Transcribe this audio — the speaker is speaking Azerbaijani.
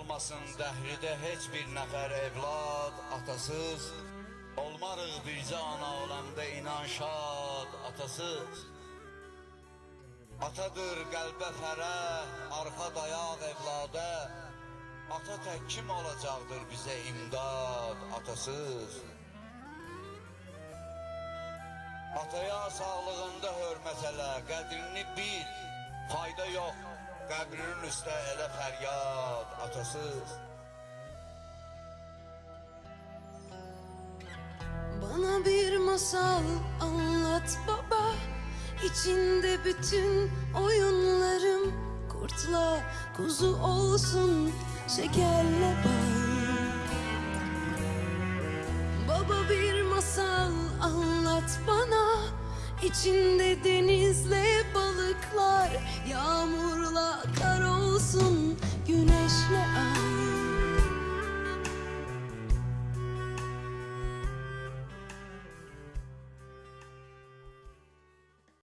Olmasın dəhridə heç bir nəfər evlad atasız. Olmarıq bircə ana olamda inan şad atasız. Atadır qəlbə fərəh, arxa dayaq evladə. Ata tək kim olacaqdır bizə imdad atasız? Ataya sağlığında hörmət elə, qədrini bil. Fayda yox, qəbrinin üstə elə fəryad atasız Bana bir masal anlat baba. İçinde bütün oyunlarım Kurtla kuzu olsun şekerle bal Baba bir masal anlat bana. İçinde denizle